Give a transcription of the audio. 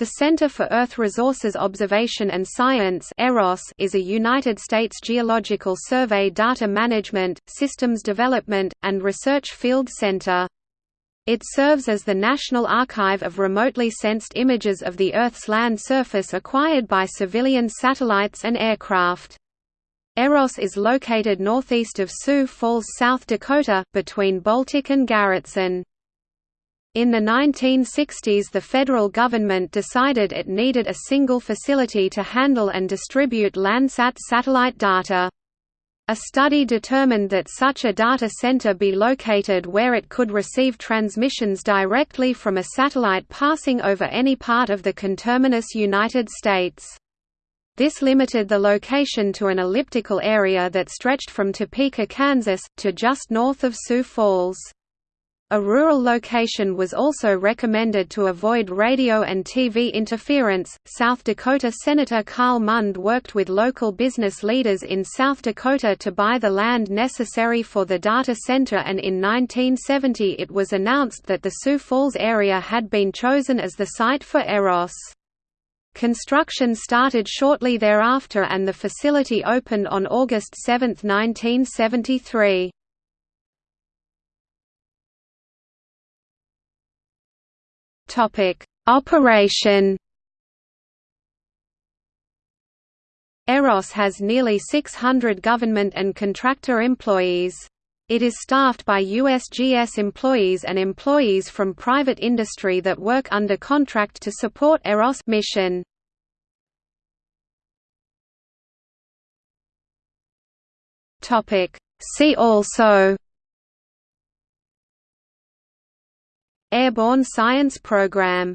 The Center for Earth Resources Observation and Science is a United States Geological Survey data management, systems development, and research field center. It serves as the National Archive of remotely sensed images of the Earth's land surface acquired by civilian satellites and aircraft. EROS is located northeast of Sioux Falls, South Dakota, between Baltic and Garretson. In the 1960s the federal government decided it needed a single facility to handle and distribute Landsat satellite data. A study determined that such a data center be located where it could receive transmissions directly from a satellite passing over any part of the conterminous United States. This limited the location to an elliptical area that stretched from Topeka, Kansas, to just north of Sioux Falls. A rural location was also recommended to avoid radio and TV interference. South Dakota Senator Karl Mundt worked with local business leaders in South Dakota to buy the land necessary for the data center, and in 1970 it was announced that the Sioux Falls area had been chosen as the site for EROS. Construction started shortly thereafter and the facility opened on August 7, 1973. Operation. Eros has nearly 600 government and contractor employees. It is staffed by USGS employees and employees from private industry that work under contract to support Eros mission. Topic: See also Airborne Science Program